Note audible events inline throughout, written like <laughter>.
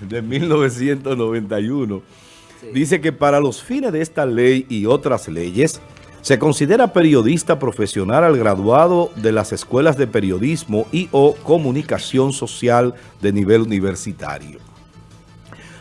de 1991 dice que para los fines de esta ley y otras leyes, se considera periodista profesional al graduado de las escuelas de periodismo y o comunicación social de nivel universitario.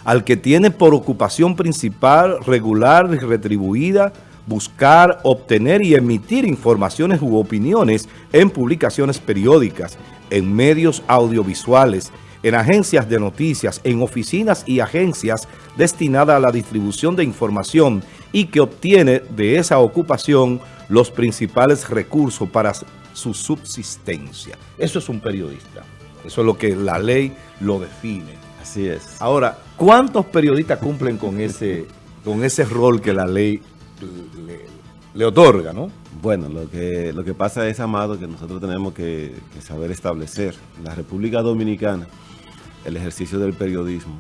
Al que tiene por ocupación principal, regular y retribuida, buscar, obtener y emitir informaciones u opiniones en publicaciones periódicas, en medios audiovisuales, en agencias de noticias, en oficinas y agencias destinadas a la distribución de información y que obtiene de esa ocupación los principales recursos para su subsistencia. Eso es un periodista. Eso es lo que la ley lo define. Así es. Ahora, ¿cuántos periodistas cumplen con ese, con ese rol que la ley le, otorga, no? Bueno, lo que, lo que pasa es, Amado, que nosotros tenemos que, que saber establecer. La República Dominicana el ejercicio del periodismo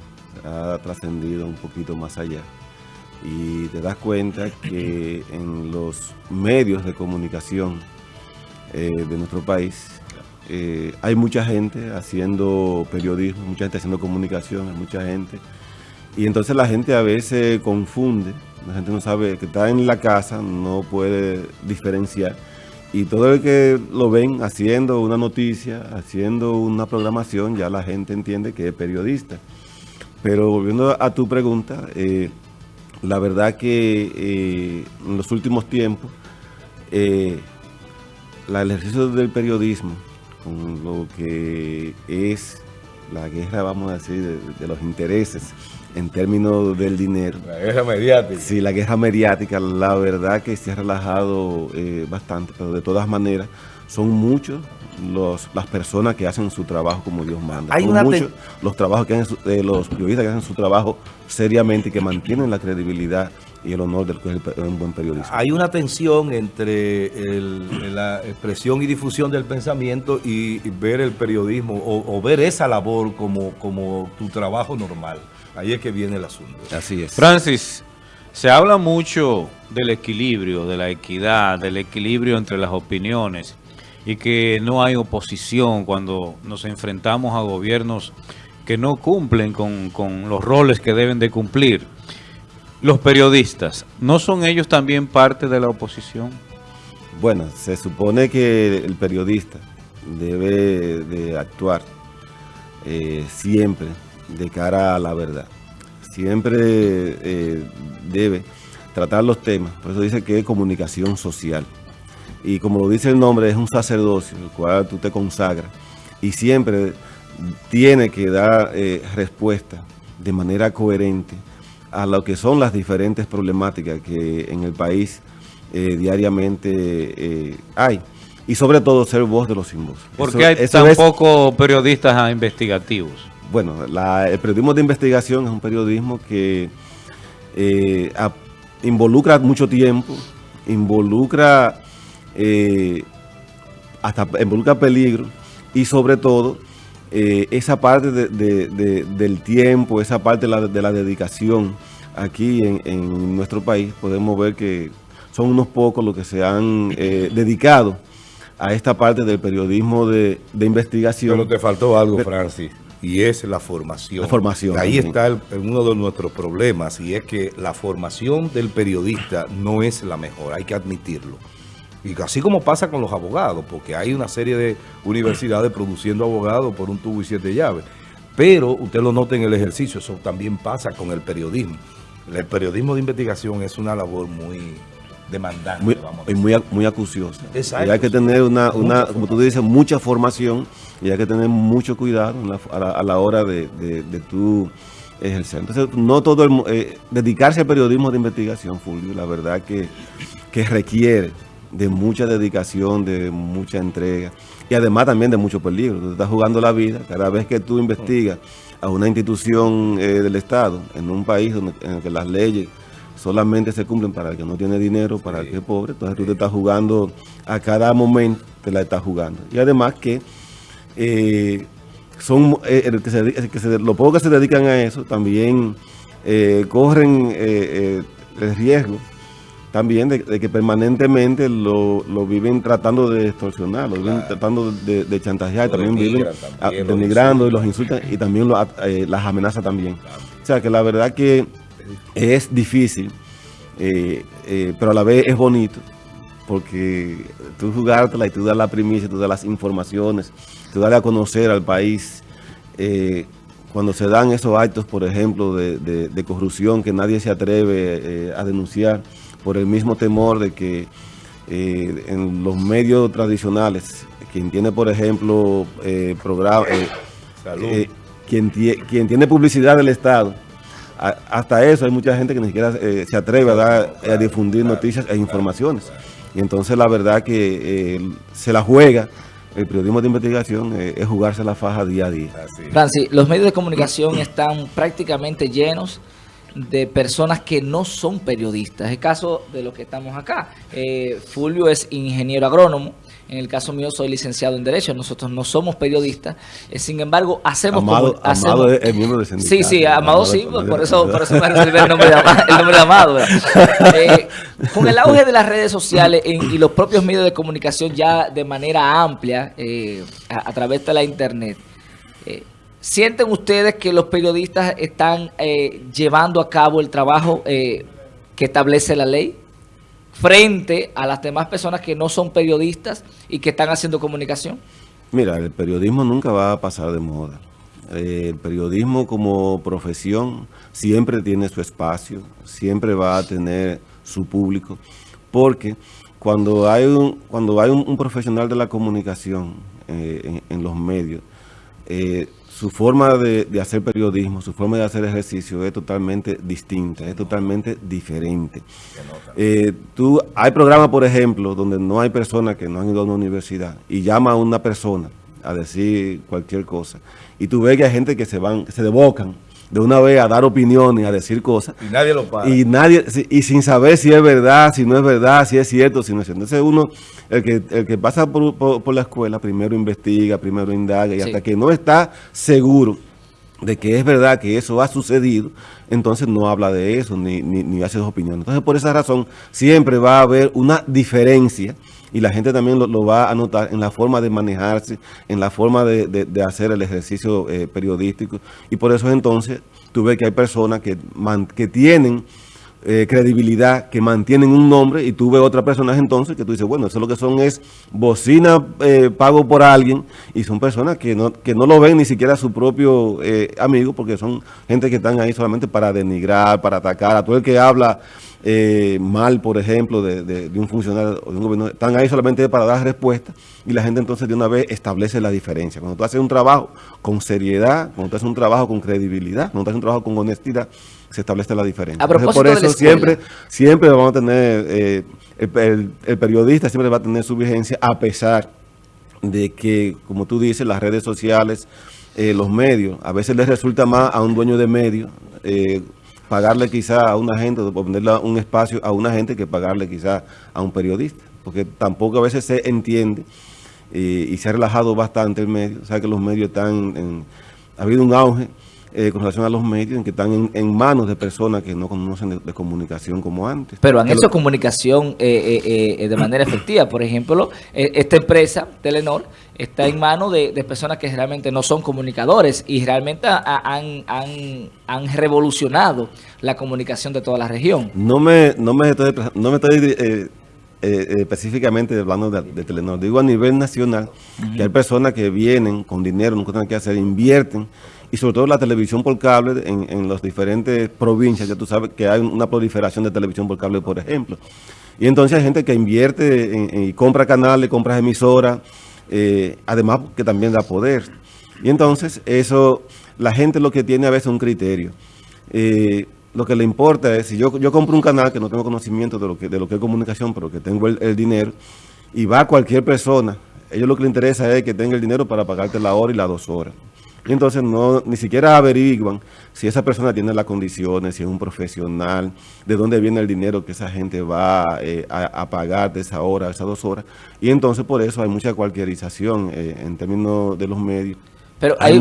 ha trascendido un poquito más allá. Y te das cuenta que en los medios de comunicación eh, de nuestro país eh, hay mucha gente haciendo periodismo, mucha gente haciendo comunicación, hay mucha gente. Y entonces la gente a veces confunde, la gente no sabe que está en la casa, no puede diferenciar y todo el que lo ven haciendo una noticia, haciendo una programación, ya la gente entiende que es periodista. Pero volviendo a tu pregunta, eh, la verdad que eh, en los últimos tiempos, eh, el ejercicio del periodismo, con lo que es la guerra, vamos a decir, de los intereses, en términos del dinero. La guerra mediática. Sí, la guerra mediática, la verdad que se ha relajado eh, bastante, pero de todas maneras son muchos los, las personas que hacen su trabajo como Dios manda. Hay son muchos los, trabajos que hacen, eh, los periodistas que hacen su trabajo seriamente y que mantienen la credibilidad y el honor del que es un buen periodista. Hay una tensión entre la expresión y difusión del pensamiento y, ver el periodismo o, ver esa labor como, como tu trabajo normal. Ahí es que viene el asunto. Así es. Francis, se habla mucho del equilibrio, de la equidad, del equilibrio entre las opiniones y que no hay oposición cuando nos enfrentamos a gobiernos que no cumplen con, con los roles que deben de cumplir. Los periodistas, ¿no son ellos también parte de la oposición? Bueno, se supone que el periodista debe de actuar eh, siempre de cara a la verdad. Siempre eh, debe tratar los temas, por eso dice que es comunicación social. Y como lo dice el nombre, es un sacerdocio, el cual tú te consagras. Y siempre tiene que dar eh, respuesta de manera coherente a lo que son las diferentes problemáticas que en el país eh, diariamente hay. Y sobre todo ser voz de los sin voz. ¿Por qué hay tan pocos periodistas investigativos? bueno, el periodismo de investigación es un periodismo que eh, involucra mucho tiempo, involucra eh, hasta involucra peligro y sobre todo eh, esa parte del tiempo, esa parte de la, dedicación aquí en, nuestro país, podemos ver que son unos pocos los que se han dedicado a esta parte del periodismo de, investigación. Pero te faltó algo, Francis y es la formación. La formación. Ahí está uno de nuestros problemas y es que la formación del periodista no es la mejor, hay que admitirlo. Y así como pasa con los abogados, porque hay una serie de universidades <clears throat> produciendo abogados por un tubo y siete llaves. Pero usted lo nota en el ejercicio, eso también pasa con el periodismo. El periodismo de investigación es una labor muy demandante. Muy, y muy, muy acuciosa. Y hay que tener una, una como tú dices, mucha formación y hay que tener mucho cuidado a, la, hora de, de, tu ejercer. Entonces, no todo el, eh, dedicarse al periodismo de investigación, Fulvio, la verdad que, que requiere de mucha dedicación, de mucha entrega y además también de mucho peligro. Tú estás jugando la vida cada vez que tú investigas a una institución eh, del Estado en un país donde, en el que las leyes solamente se cumplen para el que no tiene dinero, para el que es pobre. Entonces tú te estás jugando a cada momento, te la estás jugando. Y además que eh, son eh, el que se, que se, los pocos que se dedican a eso también eh, corren el riesgo también de, que permanentemente lo, viven tratando de extorsionar, lo viven tratando de, chantajear, también viven denigrando y los insultan y también eh, las amenazas también. O sea que la verdad que es difícil, eh, eh, pero a la vez es bonito, porque tú jugártela y tú das la primicia, tú das las informaciones, tú das a conocer al país cuando se dan esos actos, por ejemplo, de, corrupción que nadie se atreve a denunciar, por el mismo temor de que eh, en los medios tradicionales, quien tiene, por ejemplo, eh, programa, eh, quien, quien tiene publicidad del Estado, hasta eso hay mucha gente que ni siquiera se atreve a, dar, a difundir noticias e informaciones. Y entonces la verdad que se la juega. El periodismo de investigación es jugarse la faja día a día. Francis, los medios de comunicación están prácticamente llenos de personas que no son periodistas. Es el caso de los que estamos acá. Eh, Fulvio es ingeniero agrónomo. En el caso mío soy licenciado en Derecho. Nosotros no somos periodistas. Eh, sin embargo, hacemos... Amado, Amado es, miembro del sindicato. Sí, sí, Amado, sí. por, eso, por eso me reservé el nombre de, el nombre de Amado. <laughs> Eh, con el auge de las redes sociales y los propios medios de comunicación ya de manera amplia a, a, través de la internet... ¿Sienten ustedes que los periodistas están eh, llevando a cabo el trabajo eh, que establece la ley frente a las demás personas que no son periodistas y que están haciendo comunicación? Mira, el periodismo nunca va a pasar de moda. Eh, el periodismo como profesión siempre tiene su espacio, siempre va a tener su público, porque cuando hay un, cuando hay un, profesional de la comunicación en, los medios, su forma de, hacer periodismo, su forma de hacer ejercicio es totalmente distinta, es totalmente diferente. Eh, tú, hay programas, por ejemplo, donde no hay personas que no han ido a una universidad y llama a una persona a decir cualquier cosa. Y tú ves que hay gente que se van, se devocan de una vez a dar opiniones, a decir cosas. Y nadie lo para. Y, nadie, y sin saber si es verdad, si no es verdad, si es cierto, si no es cierto. Entonces uno, el que, el que pasa por, la escuela, primero investiga, primero indaga, y hasta que no está seguro de que es verdad que eso ha sucedido, entonces no habla de eso, ni, ni, ni hace sus opiniones. Entonces por esa razón siempre va a haber una diferencia y la gente también lo, va a notar en la forma de manejarse, en la forma de, hacer el ejercicio eh, periodístico. Y por eso entonces tú ves que hay personas que, que tienen eh, credibilidad, que mantienen un nombre y tú ves otra personaje entonces que tú dices, bueno, eso lo que son es bocina eh, pago por alguien y son personas que no, que no lo ven ni siquiera a su propio amigo porque son gente que están ahí solamente para denigrar, para atacar, a todo el que habla eh, mal, por ejemplo, de, un funcionario o de un gobierno, están ahí solamente para dar respuesta y la gente entonces de una vez establece la diferencia. Cuando tú haces un trabajo con seriedad, cuando tú haces un trabajo con credibilidad, cuando tú haces un trabajo con honestidad, se establece la diferencia. por eso siempre, siempre vamos a tener, eh, el, periodista siempre va a tener su vigencia a pesar de que, como tú dices, las redes sociales, eh, los medios, a veces les resulta más a un dueño de medios, pagarle quizá a una gente, o ponerle un espacio a una gente que pagarle quizá a un periodista, porque tampoco a veces se entiende eh, y se ha relajado bastante el medio, o sea que los medios están, en, ha habido un auge eh, con relación a los medios en que están en, manos de personas que no conocen de, comunicación como antes. Pero han hecho comunicación eh, eh, de manera efectiva. Por ejemplo, esta empresa, Telenor, está en manos de, personas que realmente no son comunicadores y realmente han, han, revolucionado la comunicación de toda la región. No me, no me estoy, no me estoy específicamente hablando de, Telenor. Digo a nivel nacional que hay personas que vienen con dinero, no tienen que hacer, invierten y sobre todo la televisión por cable en, en las diferentes provincias, ya tú sabes que hay una proliferación de televisión por cable, por ejemplo. Y entonces hay gente que invierte y compra canales, compra emisoras, eh, además que también da poder. Y entonces eso, la gente lo que tiene a veces un criterio. Eh, lo que le importa es, si yo, yo compro un canal que no tengo conocimiento de lo que, de lo que es comunicación, pero que tengo el, dinero, y va cualquier persona, ellos lo que le interesa es que tenga el dinero para pagarte la hora y las dos horas. Y entonces no, ni siquiera averiguan si esa persona tiene las condiciones, si es un profesional, de dónde viene el dinero que esa gente va eh, a, pagar de esa hora, esas dos horas. Y entonces por eso hay mucha cualquierización eh, en términos de los medios Pero hay,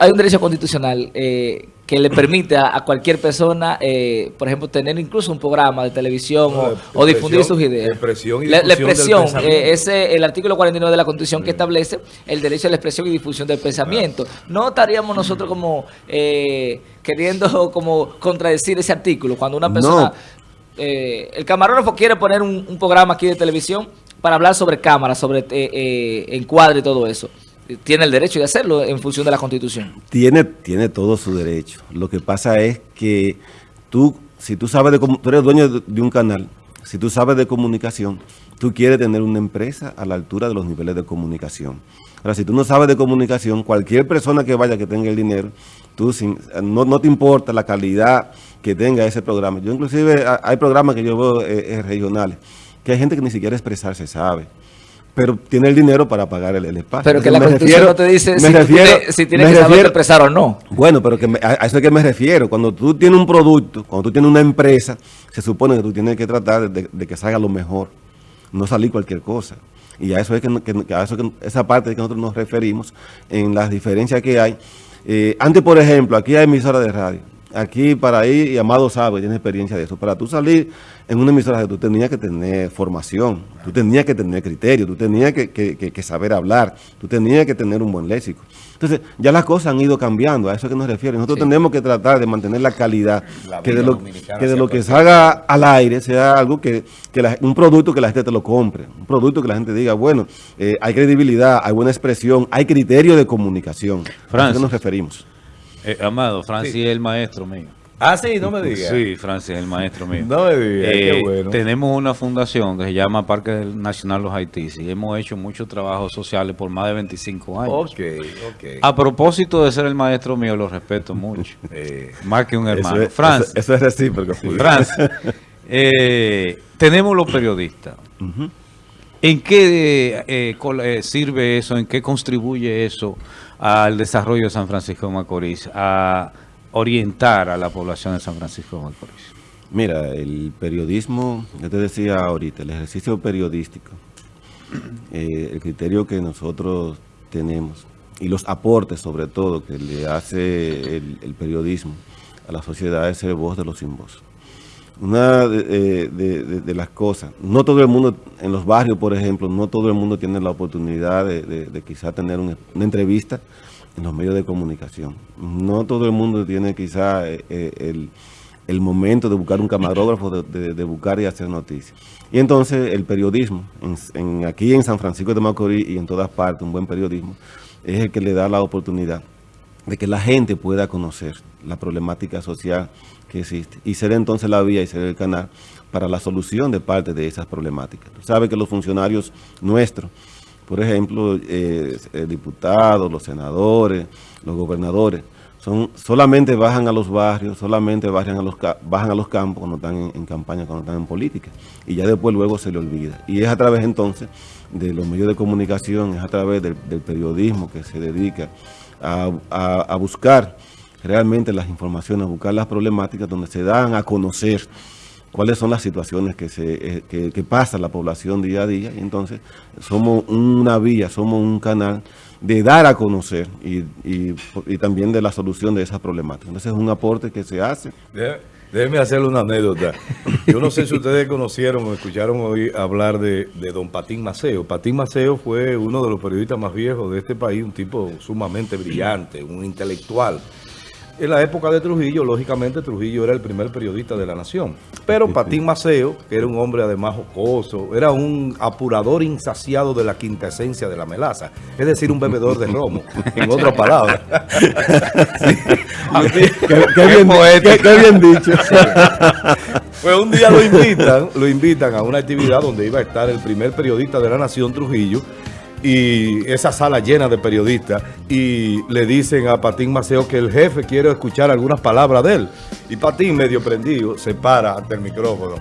hay, un derecho constitucional eh, que le permite a, cualquier persona, eh, por ejemplo, tener incluso un programa de televisión o, difundir sus ideas. La expresión y la, expresión, eh, ese el artículo 49 de la Constitución que establece el derecho a la expresión y difusión del pensamiento. No estaríamos nosotros como eh, queriendo como contradecir ese artículo. Cuando una persona... el camarógrafo quiere poner un, un, programa aquí de televisión para hablar sobre cámaras, sobre encuadre y todo eso tiene el derecho de hacerlo en función de la Constitución. Tiene, tiene todo su derecho. Lo que pasa es que tú, si tú sabes de tú eres dueño de un canal, si tú sabes de comunicación, tú quieres tener una empresa a la altura de los niveles de comunicación. Ahora, si tú no sabes de comunicación, cualquier persona que vaya que tenga el dinero, tú sin, no, te importa la calidad que tenga ese programa. Yo inclusive hay programas que yo veo eh, eh, regionales, que hay gente que ni siquiera expresarse sabe pero tiene el dinero para pagar el, espacio. Pero que la Constitución no te dice si, tienes, que saber expresar o no. Bueno, pero que a, eso es que me refiero. Cuando tú tienes un producto, cuando tú tienes una empresa, se supone que tú tienes que tratar de, que salga lo mejor, no salir cualquier cosa. Y a eso es que, a eso que esa parte de que nosotros nos referimos en las diferencias que hay. Eh, antes, por ejemplo, aquí hay emisoras de radio aquí para ir, y Amado sabe, tiene experiencia de eso, para tú salir en una emisora, tú tenías que tener formación, tú tenías que tener criterio, tú tenías que, saber hablar, tú tenías que tener un buen léxico. Entonces, ya las cosas han ido cambiando, a eso que nos refiere. Nosotros tenemos que tratar de mantener la calidad, que de lo que, de lo que salga al aire sea algo que, un producto que la gente te lo compre, un producto que la gente diga, bueno, eh, hay credibilidad, hay buena expresión, hay criterio de comunicación. a eso nos referimos. Eh, amado, Francis es el maestro mío. Ah, sí, no me digas. Sí, Francis el maestro mío. <laughs> No me digas, qué eh, bueno. Tenemos una fundación que se llama Parque Nacional Los Haitíes y hemos hecho muchos trabajos sociales por más de 25 años. Ok, ok. A propósito de ser el maestro mío, lo respeto mucho. <laughs> Eh, más que un hermano. Francis. Eso, es recíproco. Francis, <laughs> tenemos los periodistas. ¿En qué sirve eso? ¿En qué contribuye eso al desarrollo de San Francisco de Macorís, a orientar a la población de San Francisco de Macorís? Mira, el periodismo, yo te decía ahorita, el ejercicio periodístico, <clears throat> eh, el criterio que nosotros tenemos y los aportes sobre todo que le hace el, periodismo a la sociedad es ser voz de los sin voz. Una de, eh, las cosas, no todo el mundo, en los barrios por ejemplo, no todo el mundo tiene la oportunidad de, quizá tener una, entrevista en los medios de comunicación. No todo el mundo tiene quizá eh, eh, el, momento de buscar un camarógrafo, de, buscar y hacer noticias. Y entonces el periodismo, en, aquí en San Francisco de Macorís y en todas partes, un buen periodismo, es el que le da la oportunidad de que la gente pueda conocer la problemática social que existe y ser entonces la vía y ser el canal para la solución de parte de esas problemáticas. Tú sabes que los funcionarios nuestros, por ejemplo, eh, eh, diputados, los senadores, los gobernadores, son solamente bajan a los barrios, solamente bajan a los, bajan a los campos cuando están en, campaña, cuando están en política. Y ya después luego se le olvida. Y es a través entonces de los medios de comunicación, es a través del, periodismo que se dedica a, a buscar realmente las informaciones, buscar las problemáticas donde se dan a conocer cuáles son las situaciones que, se, eh, que, pasa la población día a día. Y entonces somos una vía, somos un canal de dar a conocer y, y, también de la solución de esas problemáticas. Entonces es un aporte que se hace. Déjeme hacerle una anécdota. Yo no sé si ustedes conocieron o escucharon hoy hablar de, de, don Patín Maceo. Patín Maceo fue uno de los periodistas más viejos de este país, un tipo sumamente brillante, un intelectual. En la época de Trujillo, lógicamente Trujillo era el primer periodista de la nación. Pero Patín Maceo, que era un hombre además jocoso, era un apurador insaciado de la quinta esencia de la melaza. Es decir, un bebedor de romo, <laughs> en otras palabras. <laughs> qué, bien, dicho. Pues un día lo invitan, lo invitan a una actividad donde iba a estar el primer periodista de la nación, Trujillo, y esa sala llena de periodistas y le dicen a Patín Maceo que el jefe quiere escuchar algunas palabras de él. Y Patín, medio prendido, se para ante el micrófono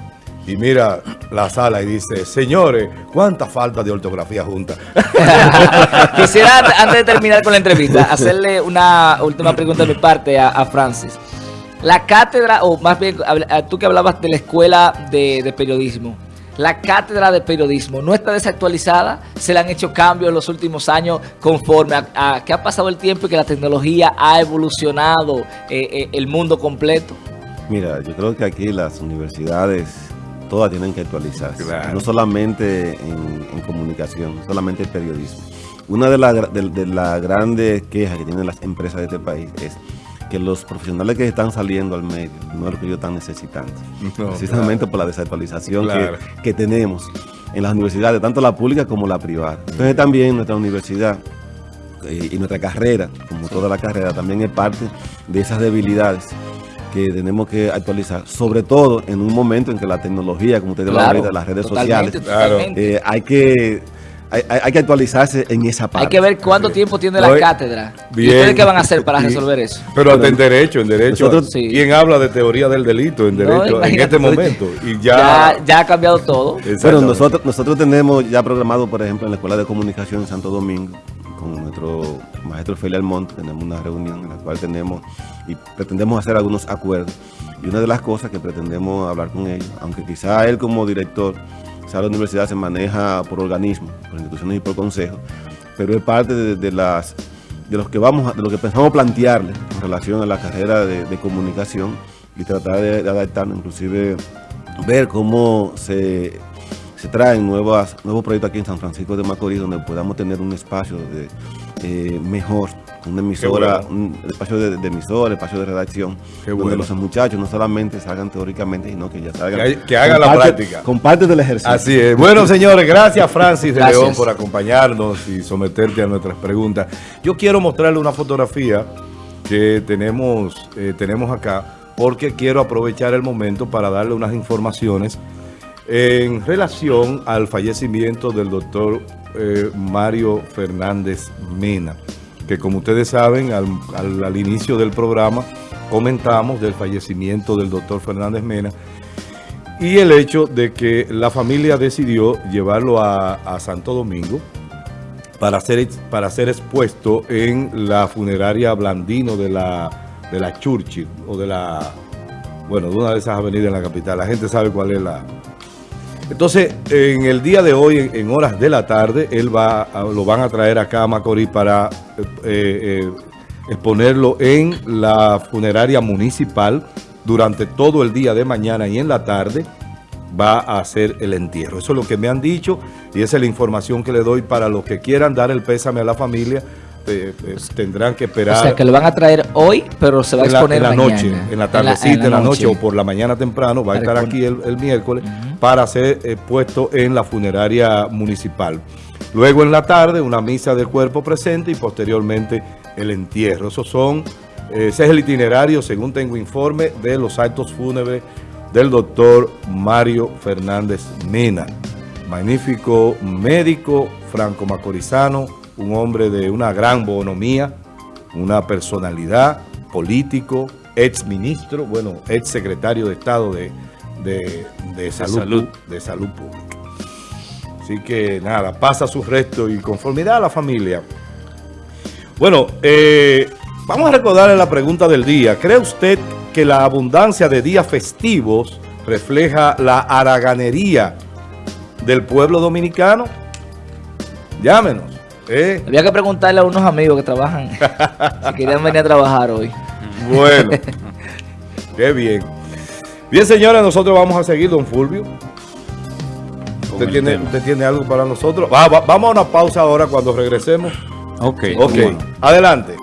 y mira la sala y dice, señores, ¿cuánta falta de ortografía junta? <laughs> <laughs> Quisiera, antes de terminar con la entrevista, hacerle una última pregunta de mi parte a, Francis. La cátedra, o más bien, tú que hablabas de la escuela de periodismo, la cátedra de periodismo no está desactualizada, se le han hecho cambios en los últimos años conforme a, que ha pasado el tiempo y que la tecnología ha evolucionado eh, eh, el mundo completo. Mira, yo creo que aquí las universidades todas tienen que actualizarse, no solamente en, comunicación, solamente en periodismo. Una de las de, grandes quejas que tienen las empresas de este país es que los profesionales que están saliendo al medio no es lo que ellos están necesitando. precisamente por la desactualización que, tenemos en las universidades, tanto la pública como la privada. Entonces también nuestra universidad eh, y nuestra carrera, como toda la carrera, también es parte de esas debilidades que tenemos que actualizar, sobre todo en un momento en que la tecnología, como ustedes lo han las redes sociales, eh, hay que hay, que actualizarse en esa parte. Hay que ver cuánto tiempo tiene la cátedra. ¿Y ustedes qué van a hacer para resolver eso? Pero en derecho, en derecho. ¿Quién habla de teoría del delito en derecho en este momento? Y ya, ya, ha cambiado todo. Bueno, nosotros, nosotros tenemos ya programado, por ejemplo, en la Escuela de Comunicación en Santo Domingo, con nuestro maestro Feli Almonte, tenemos una reunión en la cual tenemos y pretendemos hacer algunos acuerdos. Y una de las cosas que pretendemos hablar con ellos, aunque quizá él como director la universidad se maneja por organismos, por instituciones y por consejos, pero es parte de, las de los que vamos de lo que pensamos plantearle en relación a la carrera de, comunicación y tratar de, adaptarnos, inclusive ver cómo se, se traen nuevas, nuevos proyectos aquí en San Francisco de Macorís donde podamos tener un espacio de, eh, mejor una emisora, un espacio de, emisora, espacio de redacción, donde los muchachos no solamente salgan teóricamente, sino que ya salgan. Que, hagan la práctica. Con parte del ejercicio. Así es. Bueno, señores, gracias Francis de León por acompañarnos y someterte a nuestras preguntas. Yo quiero mostrarle una fotografía que tenemos, eh, tenemos acá, porque quiero aprovechar el momento para darle unas informaciones en relación al fallecimiento del doctor eh, Mario Fernández Mena que como ustedes saben, al, inicio del programa comentamos del fallecimiento del doctor Fernández Mena y el hecho de que la familia decidió llevarlo a, Santo Domingo para ser, para ser expuesto en la funeraria Blandino de la, de la Churchill o de la, bueno, de una de esas avenidas en la capital. La gente sabe cuál es la, entonces, en el día de hoy, en, horas de la tarde, él va, lo van a traer acá a Macorís para eh, eh, exponerlo en la funeraria municipal durante todo el día de mañana y en la tarde va a hacer el entierro. Eso es lo que me han dicho y esa es la información que le doy para los que quieran dar el pésame a la familia eh, eh, tendrán que esperar. O sea, que lo van a traer hoy, pero se va a exponer en la, noche, en la tardecita, en la, noche. o por la mañana temprano, va a estar aquí el, miércoles para ser eh, puesto en la funeraria municipal. Luego en la tarde, una misa del cuerpo presente y posteriormente el entierro. Esos son, ese es el itinerario, según tengo informe, de los actos fúnebres del doctor Mario Fernández Mena. Magnífico médico franco-macorizano, un hombre de una gran bonomía, una personalidad, político, ex ministro, bueno, ex secretario de Estado de, salud, de salud Pública. Así que nada, pasa su resto y conformidad a la familia. Bueno, eh, vamos a recordarle la pregunta del día. ¿Cree usted que la abundancia de días festivos refleja la haraganería del pueblo dominicano? Llámenos. ¿Eh? Había que preguntarle a unos amigos que trabajan <laughs> si querían venir a trabajar hoy. Bueno, <laughs> qué bien. Bien, señores, nosotros vamos a seguir, don Fulvio. ¿Usted tiene, ¿Usted tiene, algo para nosotros? vamos a una pausa ahora cuando regresemos. Ok. Ok, adelante.